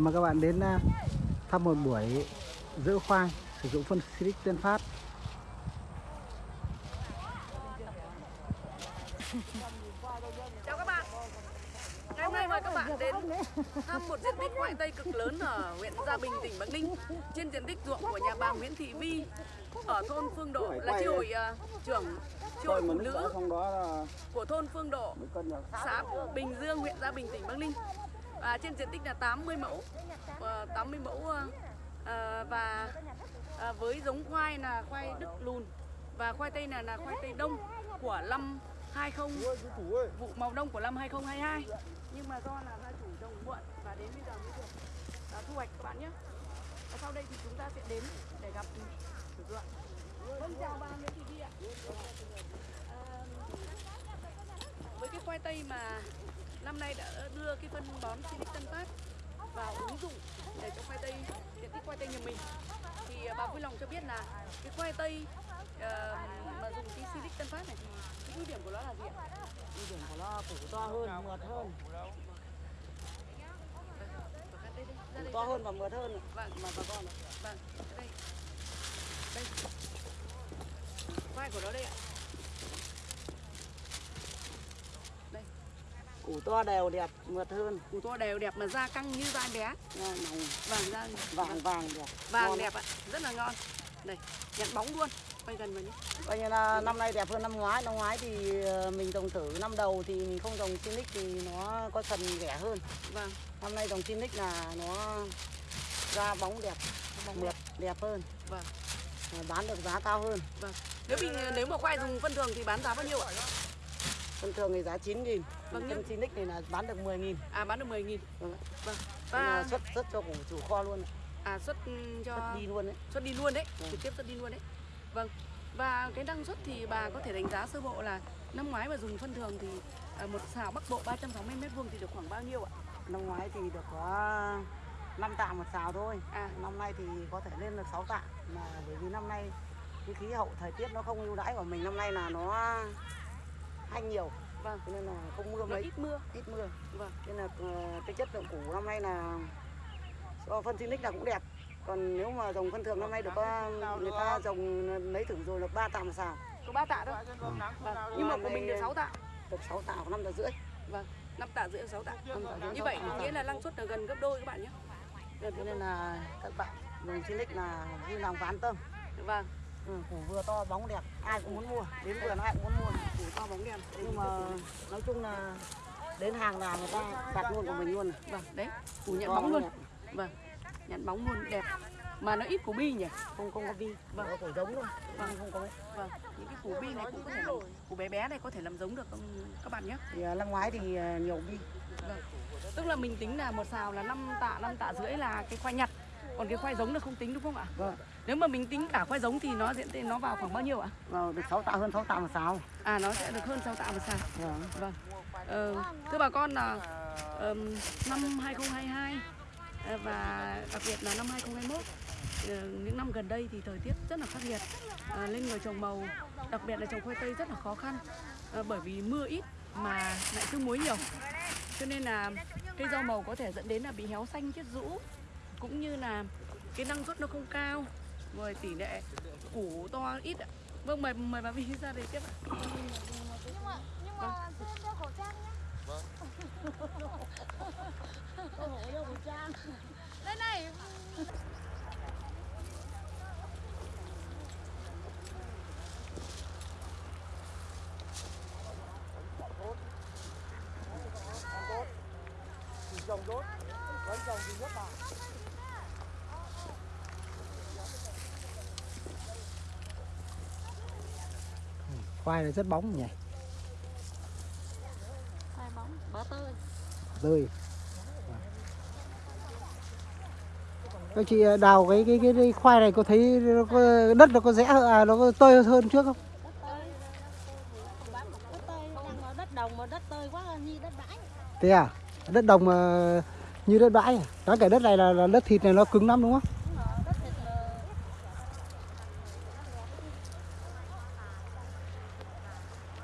mà các bạn đến à, thăm một buổi giữ khoai sử dụng phân xịt tiên Phát. Chào các bạn. Ngày hôm nay mời các bạn đến thăm một diện tích khoai tây cực lớn ở huyện Gia Bình, tỉnh Bắc Ninh Trên diện tích ruộng của nhà bà Nguyễn Thị Vi Ở thôn Phương Độ là chi hội uh, trưởng chi hội phụ nữ của thôn Phương Độ xã Bình Dương, huyện Gia Bình, tỉnh Bắc Ninh à, Trên diện tích là 80 mẫu. Ờ, à, 80 mẫu à, Và à, với giống khoai là khoai Đức Lùn Và khoai tây là là khoai tây đông của năm 20 vụ màu đông của năm 2022 nhưng mà do là gia chủ trồng muộn và đến bây giờ mới được à, thu hoạch các bạn nhé. Và sau đây thì chúng ta sẽ đến để gặp chủ ruộng vâng chào bà Nguyễn Thị Vi ạ. À, với cái khoai tây mà năm nay đã đưa cái phân bón Silic Tân Phát vào ứng dụng để cho khoai tây diện tích khoai tây nhà mình thì à, bà vui lòng cho biết là cái khoai tây ờ, mà dùng cái Silic Tân Phát này thì cái ưu điểm của nó là gì ạ? ưu điểm của nó củ to hơn mượt hơn đây, đây, ra củ đây, to ra hơn và mượt hơn Vâng, mà bà con ạ. vâng, đây. Đây. Vai của nó đây ạ. Củ to đều đẹp mượt hơn củ to đều đẹp mà da căng như da bé. màu Vàng da vàng vàng đẹp vàng ngon. đẹp ạ, rất là ngon. Đây, nhận bóng luôn. Quay gần vào nhé. coi như là năm nay đẹp hơn năm ngoái năm ngoái thì ờ, mình trồng thử năm đầu thì mình không trồng Sinic thì nó có phần rẻ hơn Vâng, năm nay trồng Sinic là nó da bóng đẹp bóng mượt đẹp hơn Vâng. Mà bán được giá cao hơn vâng. Nếu mình nếu mà khoai dùng phân thường thì bán giá bao nhiêu ạ? Thông thường thì giá 9 nghìn Vâng, phân Sinic này là bán được 10 nghìn. À bán được 10 000 Vâng. Vâng. và Và xuất xuất cho chủ kho luôn à xuất ừ, cho xuất đi luôn đấy. xuất đi luôn đấy Vâng. trực tiếp xuất đi luôn đấy. Vâng. Và cái năng suất thì bà có thể đánh giá sơ bộ là năm ngoái mà dùng phân thường thì à, một xào bắc bộ 360 mét vuông thì được khoảng bao nhiêu ạ? Năm ngoái thì được có 5 tạ một xào thôi. À. Năm nay thì có thể lên được 6 tạ. Mà bởi vì năm nay cái khí hậu thời tiết nó không ưu đãi của mình năm nay là nó hanh nhiều. Vâng. Cho nên là không mưa mấy. ít mưa. Ít mưa. Vâng. Nên là ờ, cái chất lượng củ năm nay là do phân Sinic là cũng đẹp. Còn nếu mà trồng phân thường năm nay được có người ta trồng lấy thử rồi được 3 tạ một xào. Có 3 tạ thôi. Vâng. nhưng mà của mình được 6 tạ. được 6 tạ hoặc 5 tạ rưỡi. Vâng. 5 tạ rưỡi 6 tạ. Năm như vậy sáu nghĩa là năng suất là gần gấp đôi các bạn nhé. Nên là các bạn dùng Sinic là vui lòng và an tâm. Vâng ừ, củ vừa to bóng đẹp. Ai cũng muốn mua. Đến vườn ai cũng muốn mua. Củ to bóng đèn nhưng mà nói chung là đến hàng nào người ta đặt luôn của mình luôn vâng đấy. Củ nhận To bóng luôn. Đẹp. vâng nhận bóng luôn đẹp. Mà nó ít củ bi nhỉ? Không không có vi Vâng. có củ giống luôn Vâng. không có. Vâng những cái củ bi này cũng có thể làm củ bé bé này có thể làm giống được không các bạn nhé? Thì à, năm ngoái thì à, nhiều vi Vâng. Tức là mình tính là một xào là 5 tạ, 5 tạ rưỡi là cái khoai nhặt. Còn cái khoai giống là không tính đúng không ạ? vâng Nếu mà mình tính cả khoai giống thì nó diện nó vào khoảng bao nhiêu ạ? vào được 6 tạ hơn 6 tạ một xào À nó sẽ được hơn 6 tạ một xào. vâng. Vâng. Ờ, thưa bà con là ờm, năm 2022 ờ, và đặc biệt là năm 2021 ờ, những năm gần đây thì thời tiết rất là khắc nghiệt à, lên người trồng màu đặc biệt là trồng khoai tây rất là khó khăn Ờ, bởi vì mưa ít mà lại sương muối nhiều cho nên là cây rau màu có thể dẫn đến là bị héo xanh chết rũ cũng như là cái năng suất nó không cao rồi tỷ lệ củ to ít ạ vâng mời mời bà Vi ra đây tiếp ạ nhưng mà nhưng mà chưa đeo khẩu trang nhé có đeo khẩu trang đây này trồng tốt vẫn trồng thì nhất là khoai này rất bóng nhỉ? Hai bóng bó tơi tươi. Các chị đào cái cái cái, cái khoai này có thấy nó có, đất nó có rẽ hơn- à nó có tơi hơn trước không? Thế à? Đất đồng mà như đất bãi à? đó cái đất này là, là đất thịt này nó cứng lắm đúng không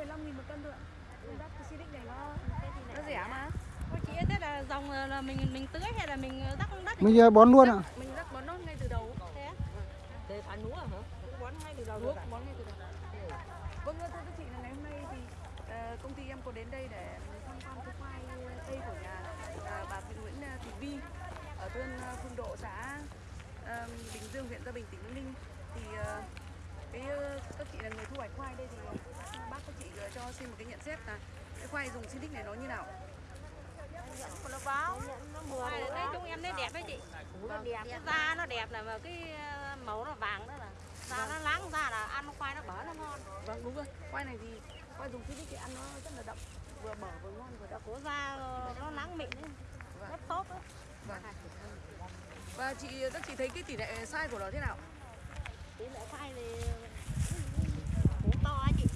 15 000 một cân thôi ạ. Cái đắt cái Philip này nó nó rẻ mà. Cô chị thế là dòng là mình mình tưới hay là mình rắc đất mình ờ, bón luôn ạ Mình rắc bón nó ngay từ đầu. thế thế phải lúa hả cũng bón ngay từ đầu rồi bón ngay từ đầu. Vâng, thưa các chị là ngày hôm nay thì ờ, công ty em có đến đây để tham quan cái khoai tây của nhà ờ, bà Nguyễn ờ, Thị Vi ở thôn ờ, Phương Độ xã ờ, Bình Dương huyện Gia Bình tỉnh Bắc Ninh thì ờ, cái ờ, các chị là người thu hoạch khoai đây thì bác các chị ờ, cho xin một cái nhận xét là cái khoai dùng Sinic này nó như nào? nó báo nó mùa thấy chúng em thấy đẹp đấy chị nó đẹp cái da nó đẹp này mà cái ờ, màu nó vàng đó là da nó láng da là ăn khoai nó bở nó ngon Vâng đúng rồi. Khoai này thì khoai dùng Sinic thì ăn nó rất là đậm, vừa bở vừa ngon vừa đậm. của da ờ, nó láng mịn ấy. rất tốt đấy Vâng. Và chị các chị thấy cái tỷ lệ sai của nó thế nào? tỷ lệ khoai thì củ to á chị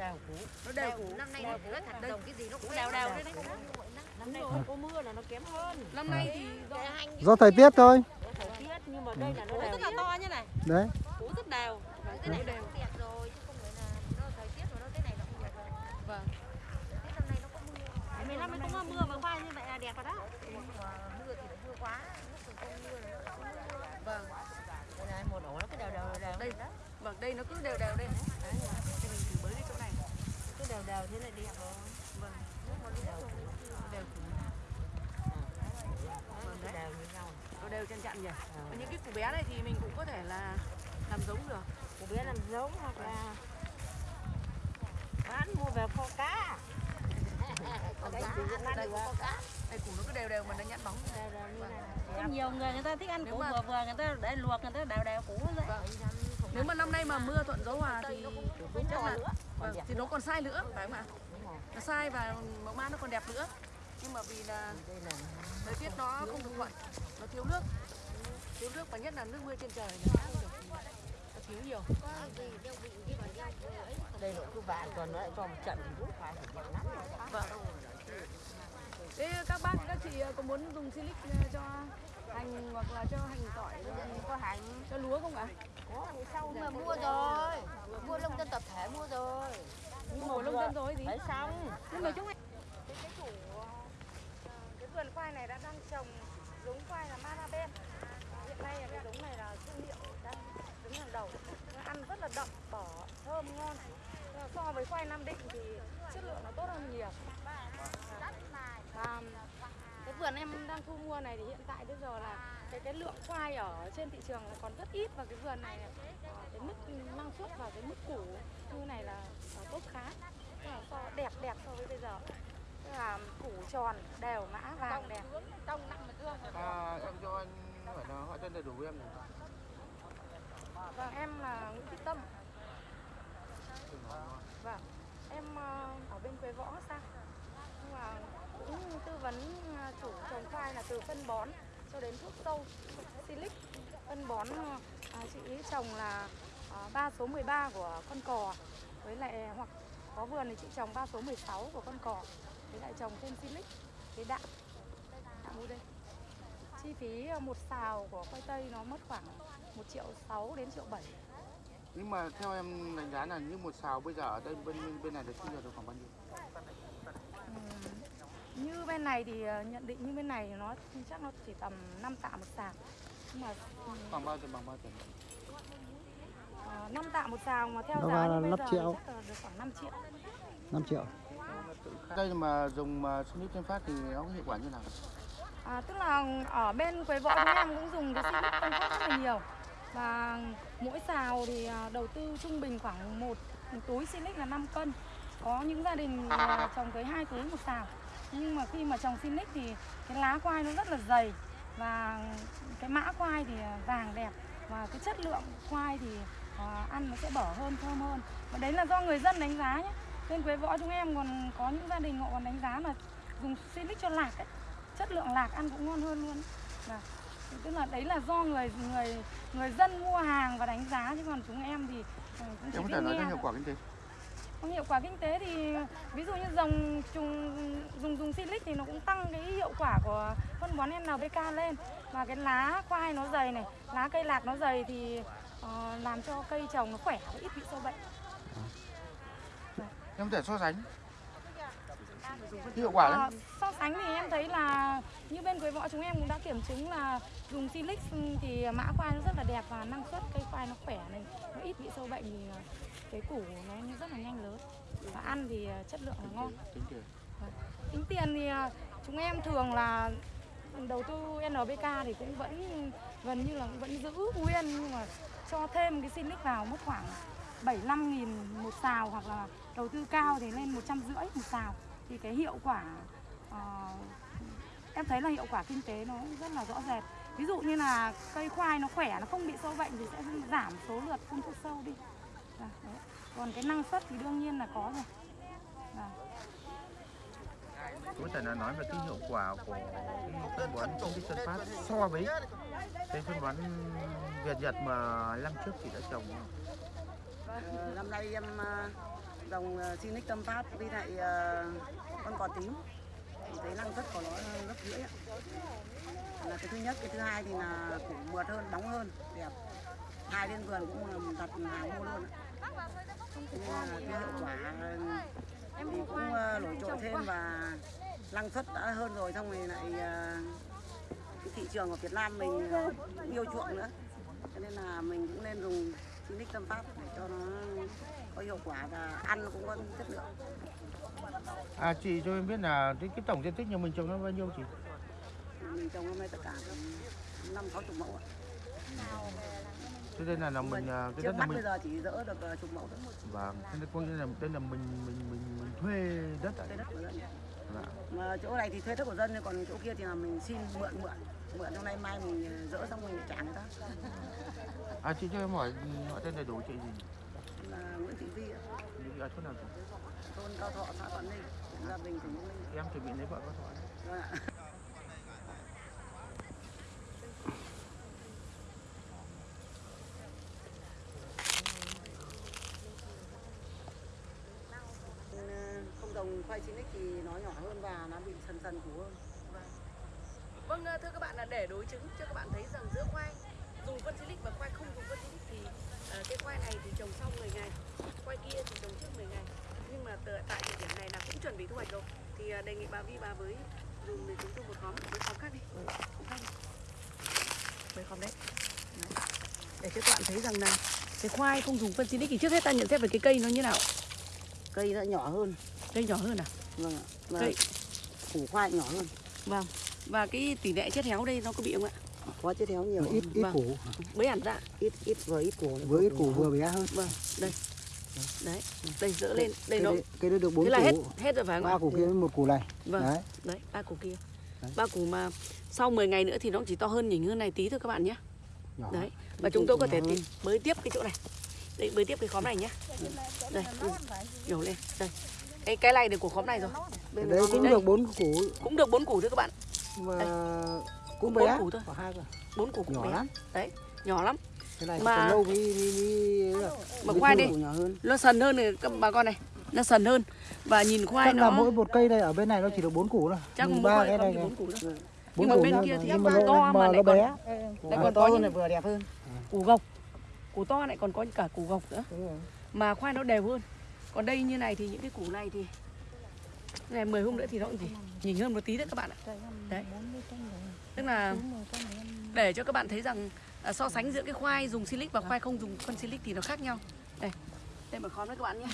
đều cú Nó đều củ. năm nay nó rất thành đồng cái gì nó cũng đều đều đấy. đấy. Năm nay không có mưa là nó kém hơn. Năm nay thì do thời tiết thôi. thời tiết nhưng mà đây là nó củ đều rất là to như này. Đấy. Củ rất đều cái này nó cũng đẹp rồi chứ không phải là nó thời tiết mà nó thế này nó cũng đẹp. Rồi vâng. thế năm nay nó có mưa có mà khoai như vậy là đẹp rồi đó. Mưa thì nó mưa quá. Lúc còn không mưa là nó không mưa Vâng. đây này một ổ nó cứ đều đều đều Đây. Vâng, đây nó cứ đều đều đây. Đấy. Thì mình thử bới cái chỗ này. cứ đều đều thế này đẹp rồi Vâng. nó đều Đều củ. vâng đều như nhau Nó đều chân chặn nhỉ. Và những cái củ bé này thì mình cũng có thể là làm giống được. cô bé làm giống hoặc là bán mua về kho cá nay được kho cá Đây củ nó cứ đều đều mà nó nhẵn bóng. đều đều như này có nhiều người người ta thích ăn củ vừa vừa người ta để luộc người ta đều đều củ vậy Vâng. Nếu mà năm nay mà mưa thuận gió hòa thì chắc là vâng, thì nó còn sai nữa phải không ạ? Nó sai và mẫu mã nó còn đẹp nữa. Nhưng mà vì là thời tiết nó không được thuận, nó thiếu nước. Thiếu nước và nhất là nước mưa trên trời nó thiếu nhiều. đây nó cứ vạn còn nó lại cho một trận thì cũng phải lắm. Vâng. Thế các bác các chị có muốn dùng silic cho hành hoặc là cho hành tỏi có hành cho lúa không ạ? có sau mà mua rồi? Mua lông dân tập thể mua rồi. Nhưng mà nông dân rồi gì? phải xong. Nhưng mà chúng cái cái củ cái vườn khoai này đã đang trồng giống khoai là Maraben hiện nay cái giống này là thương hiệu đang đứng hàng đầu. Nó ăn rất là đậm bở thơm ngon. So với khoai Nam Định thì chất lượng nó tốt hơn nhiều. Và vườn em đang thu mua này thì hiện tại bây giờ là cái cái lượng khoai ở trên thị trường là còn rất ít và cái vườn này ờ, cái mức năng suất và cái mức củ như này là tốt khá. Là so đẹp đẹp so với bây giờ. Tức là củ tròn đều mã vàng đẹp. trong năm mà tương À, em cho anh hỏi là họ tên đầy đủ em vâng em là Nguyễn Thị Tâm. Vâng em ờ, ở bên Quế Võ sang nhưng mà cũng tư vấn chủ trồng khoai là từ phân bón cho đến thuốc sâu silic. Phân bón ờ, à, chị ý trồng là ờ, à, 3 số 13 của con cò. Với lại hoặc có vườn thì chị trồng 3 số 16 của con cò. Với lại trồng thêm silic cái đạm. Đạm mua đây chi phí ờ, một xào của khoai tây nó mất khoảng 1 triệu 6 đến triệu 7 Nhưng mà theo em đánh giá là như một xào bây giờ ở đây bên bên này được thu nhập được khoảng bao nhiêu? Như bên này thì ờ, nhận định như bên này thì nó chắc nó chỉ tầm 5 tạ một xào nhưng mà Khoảng bao tiền bằng bao tiền? ờ, 5 tạ một xào mà theo Nó giá như là bây 5 giờ triệu. chắc là được khoảng 5 triệu 5 triệu Đây mà dùng mà Sinic trên phát thì nó có hiệu quả như nào? à, tức là ở bên Quế Võ chúng em cũng dùng cái Silic phân phát rất là nhiều và mỗi xào thì à, đầu tư trung bình khoảng một, túi Silic là 5 cân có những gia đình à, trồng tới hai túi một xào nhưng mà khi mà trồng Silic thì cái lá khoai nó rất là dày và cái mã khoai thì à, vàng đẹp và cái chất lượng khoai thì à, ăn nó sẽ bở hơn thơm hơn. Và đấy là do người dân đánh giá nhé. Bên Quế Võ chúng em còn có những gia đình họ còn đánh giá là dùng silic cho lạc ấy. chất lượng lạc ăn cũng ngon hơn luôn. Và tức là đấy là do người người người dân mua hàng và đánh giá. Chứ còn chúng em thì ờ, cũng chỉ em có thể nói nghe hiệu quả kinh tế không hiệu quả kinh tế thì ví dụ như dòng trùng dùng dùng silic thì nó cũng tăng cái hiệu quả của phân bón NPK lên và cái lá khoai nó dày này, lá cây lạc nó dày thì uh, làm cho cây trồng nó khỏe và ít bị sâu bệnh. em có thể so sánh hiệu quả đấy Ờ, so sánh thì em thấy là như bên Quế Võ chúng em cũng đã kiểm chứng là dùng silic thì mã khoai nó rất là đẹp và năng suất cây khoai nó khỏe này, nó ít bị sâu bệnh thì ờ, cái củ nó rất là nhanh lớn. Và ăn thì ờ, chất lượng là ngon. tính tiền Tính tiền thì à, chúng em thường là đầu tư NPK thì cũng vẫn gần như là cũng vẫn giữ nguyên nhưng mà cho thêm cái silic vào mất khoảng 75 nghìn một xào hoặc là đầu tư cao thì lên 150 một xào thì cái hiệu quả ờ, em thấy là hiệu quả kinh tế nó rất là rõ rệt ví dụ như là cây khoai nó khỏe nó không bị sâu bệnh thì sẽ giảm số lượt phun thuốc sâu đi đấy. còn cái năng suất thì đương nhiên là có rồi Dạ. có thể là nói về cái hiệu quả của cái phân bón công ty Tân Phát so với cái phân bón Việt Nhật mà năm trước chị đã trồng Ờ, năm nay em ờ, dòng ờ, Sinic Tâm Phát với lại ờ, con cò tím thì thấy năng suất của nó gấp rưỡi ạ. là cái thứ nhất cái thứ hai thì là củ mượt hơn bóng hơn đẹp hai lên vườn cũng là đặt hàng mua luôn ạ. Là cái hiệu quả thì cũng ờ, nổi trội thêm và năng suất đã hơn rồi xong rồi lại ờ, cái thị trường của Việt Nam mình ờ, cũng yêu chuộng nữa cho nên là mình cũng nên dùng Sinic Tâm Phát để cho nó có hiệu quả và ăn cũng có chất lượng. À chị cho em biết là cái, cái tổng diện tích nhà mình trồng nó bao nhiêu chị? Mình trồng hôm nay tất cả năm sáu chục mẫu ạ. thế nên là, là mình à, cái đất là mình bây giờ chỉ dỡ được ờ, chục mẫu thôi. Vâng thế có nghĩa là đây là mình mình mình, mình thuê đất à? Thuê đất của dân Vâng. mà chỗ này thì thuê đất của dân còn chỗ kia thì là mình xin mượn mượn. Mượn trong nay mai mình dỡ xong mình trả người ta à chị cho em hỏi họ tên đầy đủ chị gì là Nguyễn Thị Vi ạ, Đi ở chỗ nào chị? thôn Cao Thọ xã Thuận Ninh huyện Gia Bình tỉnh Bắc Ninh. Em chuẩn bị lấy vợ có thoại Vâng ạ. Ờ, không trồng khoai chín thì nó nhỏ hơn và nó bị sần sần củ hơn. Vâng, thưa các bạn là để đối chứng cho các bạn thấy rằng giữa khoai dùng phân silic và khoai không dùng phân silic thì ờ, cái khoai này thì trồng sau 10 ngày, khoai kia thì trồng trước 10 ngày. Nhưng mà tờ- tại thời điểm này là cũng chuẩn bị thu hoạch rồi. Thì ờ, đề nghị bà Vi bà với dùng để chúng tôi một khóm, một khóm khác đi. Khóm khác đi. Với khóm đấy. đấy. Để cho các bạn thấy rằng là cái khoai không dùng phân silic thì trước hết ta nhận xét về cái cây nó như nào? cây nó nhỏ hơn Cây nhỏ hơn à? vâng ạ và Cây củ khoai nhỏ hơn vâng. Và cái tỷ lệ chết héo đây nó có bị không ạ? Có chết héo nhiều ít ít Vâng. củ Mới hẳn ra. ít ít vừa ít củ với ít củ vừa bé hơn Vâng, đây. Đấy, đây dỡ lên, đây nó đấy, cái đấy được bốn Thế là hết củ hết rồi phải không ba củ kia với một củ này Vâng. đấy Đấy, ba củ kia. Đấy. Ba củ mà sau 10 ngày nữa thì nó cũng chỉ to hơn nhỉnh hơn này tí thôi các bạn nhé. nhỏ Đấy. Và chúng tôi có thể bới tiếp cái chỗ này. Đây, bới tiếp cái khóm này nhé. Đây, ừ. nhổ lên. Đây. Cái cái này được của khóm này rồi. Bên đấy cũng đây. được bốn củ cũng được bốn củ thôi các bạn. mà Bốn cũng bé củ thôi. có hai cơ Bốn củ cũng nhỏ bé. lắm Đấy, nhỏ lắm. cái này Mà- lâu mới mới, mới, Mà khoai đi, nó sần hơn này các bà con này. Nó sần hơn. Và nhìn khoai chắc là nó mỗi một cây này ở bên này nó chỉ được bốn củ thôi chắc ba cái này bốn củ thôi. bốn Nhưng mà củ bên kia thì nhưng mà to nó, mà mà lại nó còn- bé Lại còn to có hơn những này vừa đẹp hơn củ gộc. Củ to lại còn có cả củ gộc nữa. Đúng rồi. mà khoai nó đều hơn còn đây như này thì những cái củ này thì ngày 10 hôm nữa thì nó cũng chỉ nhìn hơn một tí đấy các bạn ạ đấy tức là để cho các bạn thấy rằng à, so sánh giữa cái khoai dùng silic và khoai không dùng phân silic thì nó khác nhau. Đây đây mà khóm đấy các bạn nhé.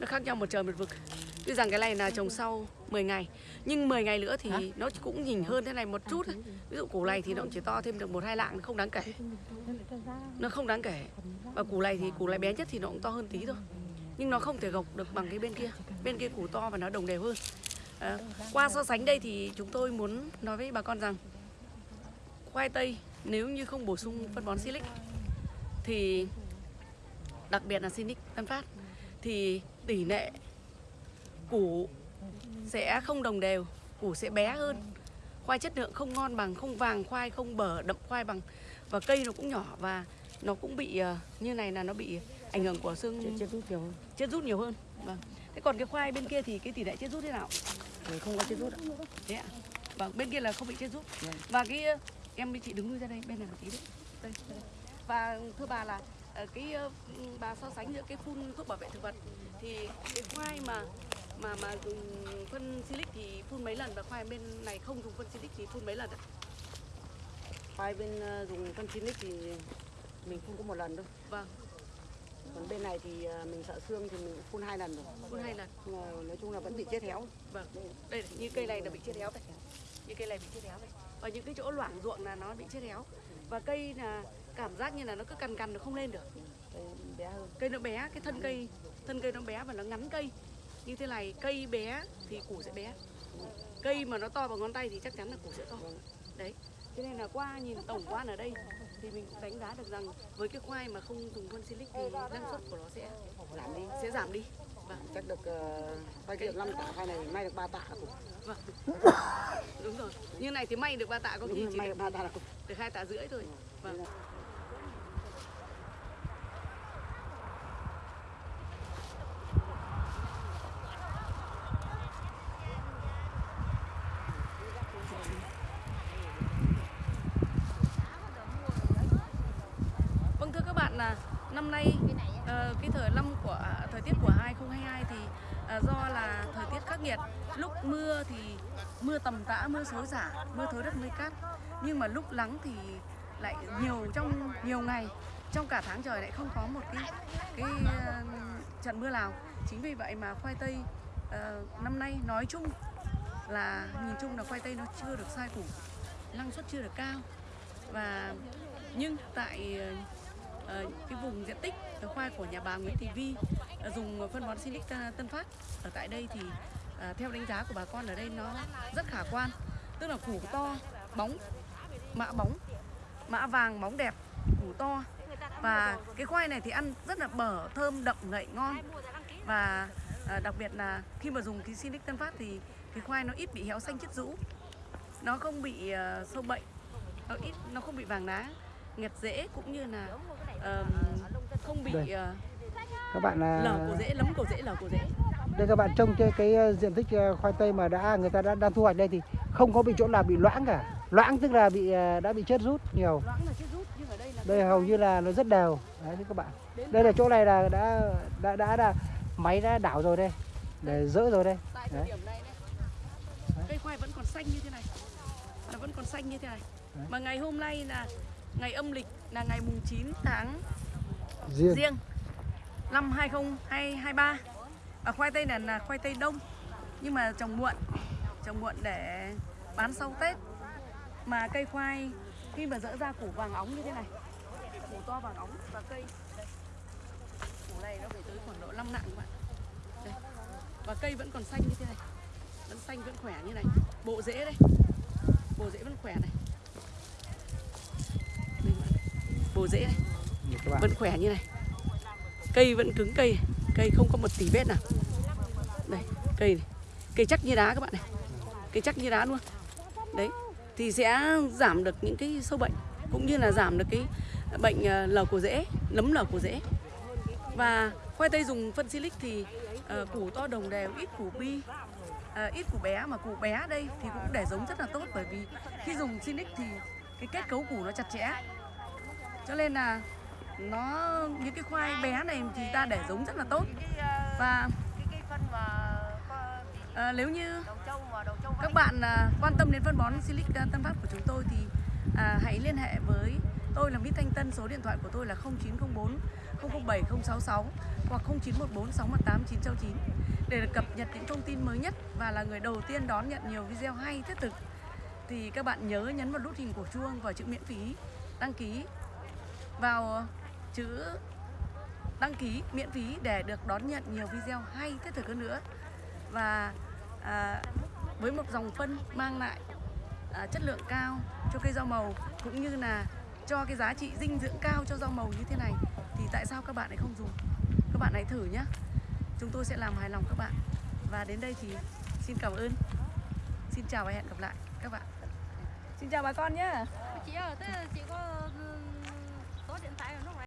Nó khác nhau một trời một vực. Tuy rằng cái này là trồng sau 10 ngày nhưng 10 ngày nữa thì nó cũng nhìn hơn thế này một chút thôi ví dụ củ này thì nó cũng chỉ to thêm được một hai lạng không đáng kể. Nó không đáng kể. Và củ này thì củ này bé nhất thì nó cũng to hơn tí thôi. Nhưng nó không thể gộc được bằng cái bên kia. Bên kia củ to và nó đồng đều hơn à, qua so sánh đây thì chúng tôi muốn nói với bà con rằng khoai tây nếu như không bổ sung phân bón silic thì đặc biệt là silic tân phát thì tỷ lệ củ sẽ không đồng đều củ sẽ bé hơn. Khoai chất lượng không ngon bằng không vàng khoai không bở đậm khoai bằng và cây nó cũng nhỏ và nó cũng bị ờ, như này là nó bị ảnh hưởng của xương chết rút nhiều hơn. chết rút nhiều hơn. Vâng. Thế còn cái khoai bên kia thì cái tỷ lệ chết rút thế nào Không có chết rút ạ. Thế ạ? Vâng bên kia là không bị chết rút. Vâng. và cái ờ, em với chị đứng lui ra đây bên này một tí đấy. Đây, đây. và thưa bà là ờ, cái ờ, bà so sánh giữa cái phun thuốc bảo vệ thực vật thì cái khoai mà mà mà dùng phân silic thì phun mấy lần và khoai bên này không dùng phân silic thì phun mấy lần ạ? Khoai bên dùng phân chín thì mình phun có một lần thôi vâng còn bên này thì ờ, mình sợ xương thì mình phun hai lần rồi. Phun hai lần? Mà nói chung là vẫn bị chết héo. Vâng. Đây này, như cây này là bị chết héo đây. Như cây này bị chết héo đây. Và những cái chỗ loãng ruộng là nó bị chết héo. Và cây là cảm giác như là nó cứ cằn cằn nó không lên được. Cây bé hơn. Cây nó bé cái thân cây thân cây nó bé và nó ngắn cây. Như thế này cây bé thì củ sẽ bé. Cây mà nó to bằng ngón tay thì chắc chắn là củ sẽ to. Đấy. Cho nên là qua nhìn tổng quan ở đây thì mình cũng đánh giá được rằng với cái khoai mà không dùng phân silic thì năng suất của nó sẽ giảm đi sẽ giảm đi. Vâng. Chắc được uh, khoai kia 5 tạ khoai này may được 3 tạ là cùng vâng. Đúng rồi. Như này thì may được ba tạ có khi chỉ may được, 3 tạ là cùng được hai tạ rưỡi thôi. Vâng Vâng thưa các bạn là năm nay ờ, cái thời năm của à, thời tiết của 2022 thì à, do là thời tiết khắc nghiệt, lúc mưa thì mưa tầm tã, mưa xối xả, mưa thối đất mây cát. Nhưng mà lúc nắng thì lại nhiều trong nhiều ngày trong cả tháng trời lại không có một cái cái uh, trận mưa nào. Chính vì vậy mà khoai tây uh, năm nay nói chung là nhìn chung là khoai tây nó chưa được sai củ, năng suất chưa được cao và nhưng tại uh, cái vùng diện tích khoai của nhà bà Nguyễn Thị Vi uh, dùng phân bón Silic Tân Phát ở tại đây thì uh, theo đánh giá của bà con ở đây nó rất khả quan tức là củ to bóng mã bóng mã vàng bóng đẹp củ to. Và cái khoai này thì ăn rất là bở thơm đậm ngậy ngon. Và ờ, đặc biệt là khi mà dùng cái Silic Tân Phát thì cái khoai nó ít bị héo xanh chết rũ. Nó không bị ờ, sâu bệnh nó ít nó không bị vàng lá nghẹt rễ cũng như là ờm, không bị ờ, các bạn là lở cổ rễ lấm cổ rễ lở cổ rễ đây các bạn trông cái, cái diện tích khoai tây mà đã người ta đã đang thu hoạch đây thì không có bị chỗ nào bị loãng cả. Loãng tức là bị ờ, đã bị chết rút nhiều. Là chết rút đây là đây hầu như là nó rất đều. Đấy các bạn. Đây. Là chỗ này là đã đã đã, đã máy đã đảo rồi đây. Để dỡ rồi đây. Tại thời đấy. điểm này đây. Cây khoai vẫn còn xanh như thế này. Nó vẫn còn xanh như thế này. Đấy. mà ngày hôm nay là ngày âm lịch là ngày mùng 9 tháng riêng. riêng năm 2023 và khoai tây này là khoai tây đông. Nhưng mà trồng muộn trồng muộn để bán sau Tết. Mà cây khoai khi mà dỡ ra củ vàng óng như thế này. Củ to vàng óng và cây. Củ này nó phải tới khoảng độ 5 nặng các bạn. Đây. và cây vẫn còn xanh như thế này. Vẫn xanh vẫn khỏe như này. Bộ rễ đây. Bộ rễ vẫn khỏe này. Bộ rễ bạn. Vẫn khỏe như này. Cây vẫn cứng cây. Cây không có một tí vết nào. Đây cây này. cây chắc như đá các bạn này cái chắc như đá luôn đấy thì sẽ giảm được những cái sâu bệnh cũng như là giảm được cái bệnh ờ, lở cổ rễ nấm lở cổ rễ. Và khoai tây dùng phân silic thì uh, củ to đồng đều ít củ bi uh, ít củ bé. Mà củ bé đây thì cũng để giống rất là tốt bởi vì khi dùng silic thì cái kết cấu củ nó chặt chẽ. Cho nên là nó những cái khoai bé này thì ta để giống rất là tốt. Và ờ, nếu như các bạn à, quan tâm đến phân bón Silic à, Tân Phát của chúng tôi thì à, hãy liên hệ với tôi là Mít Thanh Tân số điện thoại của tôi là 0904 007 066 hoặc 0914 618 969 để được cập nhật những thông tin mới nhất và là người đầu tiên đón nhận nhiều video hay thiết thực. Thì các bạn nhớ nhấn vào nút hình của chuông và chữ miễn phí đăng ký vào chữ đăng ký miễn phí để được đón nhận nhiều video hay thiết thực hơn nữa. Và à, với một dòng phân mang lại à, chất lượng cao cho cây rau màu cũng như là cho cái giá trị dinh dưỡng cao cho rau màu như thế này thì tại sao các bạn lại không dùng? Các bạn hãy thử nhé. Chúng tôi sẽ làm hài lòng các bạn. Và đến đây thì xin cảm ơn. Xin chào và hẹn gặp lại các bạn. Xin chào bà con nhé. Chị ơi thế chị có